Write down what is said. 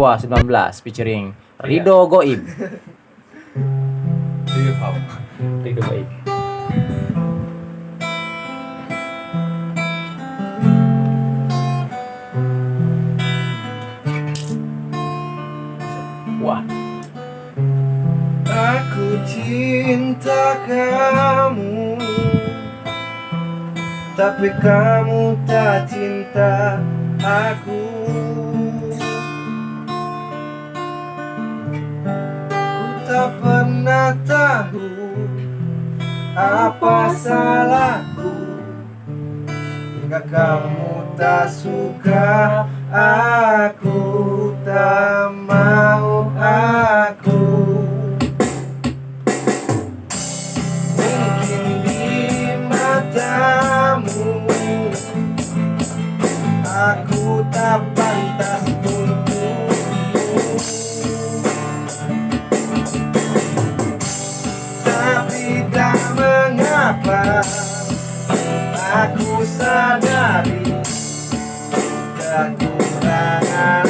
Dewa 19 featuring Rido Goib. Rido Goib. Wah, Aku cinta kamu Tapi kamu tak cinta aku tak pernah tahu Apa salahku. Hingga kamu tak suka Aku tak mau aku Aku sadari Kekurangan